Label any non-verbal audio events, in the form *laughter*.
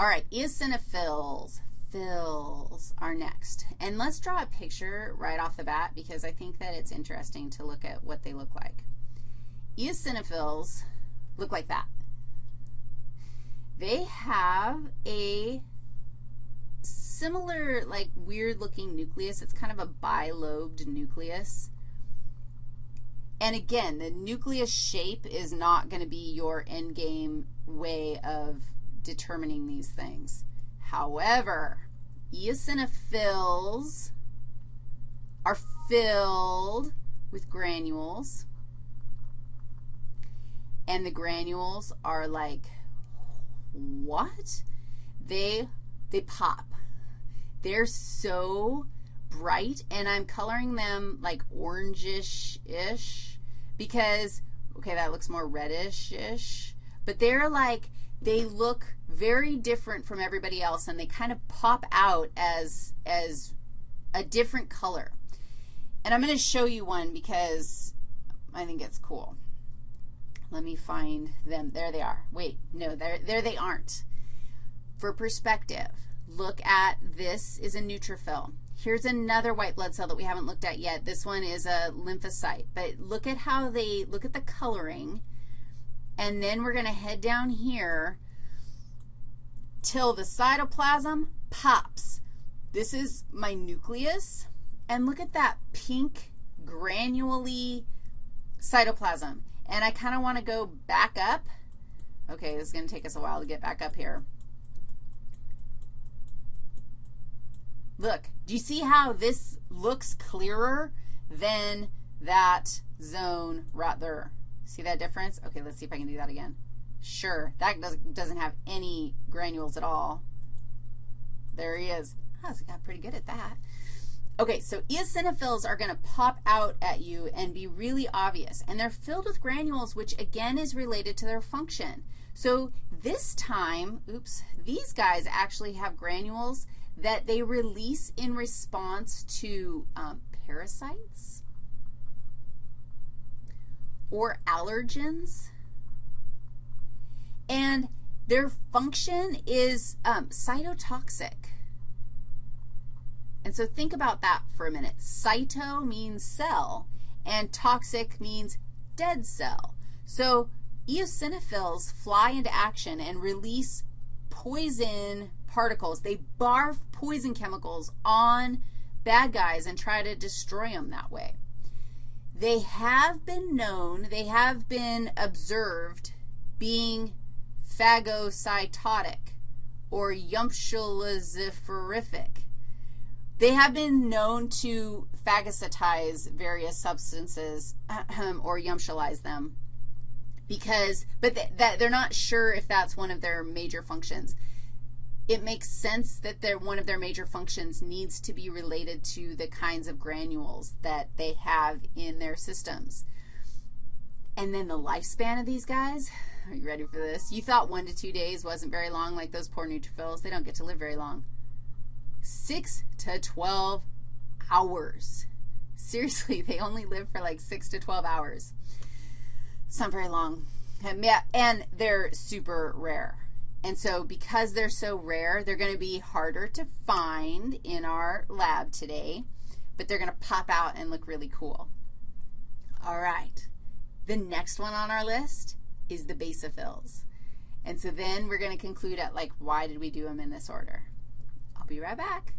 All right, eosinophils, fills are next. And let's draw a picture right off the bat because I think that it's interesting to look at what they look like. Eosinophils look like that. They have a similar, like, weird-looking nucleus. It's kind of a bilobed nucleus. And again, the nucleus shape is not going to be your endgame way of determining these things. However, eosinophils are filled with granules, and the granules are like, what? They, they pop. They're so bright, and I'm coloring them like orangish-ish because, okay, that looks more reddish-ish, but they're like, they look very different from everybody else, and they kind of pop out as, as a different color. And I'm going to show you one because I think it's cool. Let me find them. There they are. Wait, no, there, there they aren't. For perspective, look at this is a neutrophil. Here's another white blood cell that we haven't looked at yet. This one is a lymphocyte. But look at how they, look at the coloring. And then we're going to head down here till the cytoplasm pops. This is my nucleus. And look at that pink granulally cytoplasm. And I kind of want to go back up. Okay, this is going to take us a while to get back up here. Look, do you see how this looks clearer than that zone right there? See that difference? Okay, let's see if I can do that again. Sure, that does, doesn't have any granules at all. There he is. I got pretty good at that. Okay, so eosinophils are going to pop out at you and be really obvious. And they're filled with granules, which again is related to their function. So this time, oops, these guys actually have granules that they release in response to um, parasites or allergens. And their function is um, cytotoxic. And so think about that for a minute. Cyto means cell, and toxic means dead cell. So eosinophils fly into action and release poison particles. They barf poison chemicals on bad guys and try to destroy them that way. They have been known, they have been observed being phagocytotic or yumptializiferific. They have been known to phagocytize various substances *clears throat* or yumptialize them because, but that they're not sure if that's one of their major functions it makes sense that they one of their major functions needs to be related to the kinds of granules that they have in their systems. And then the lifespan of these guys, are you ready for this? You thought one to two days wasn't very long like those poor neutrophils. They don't get to live very long. 6 to 12 hours. Seriously, *laughs* they only live for like 6 to 12 hours. It's not very long. And they're super rare. And so because they're so rare, they're going to be harder to find in our lab today, but they're going to pop out and look really cool. All right. The next one on our list is the basophils. And so then we're going to conclude at, like, why did we do them in this order? I'll be right back.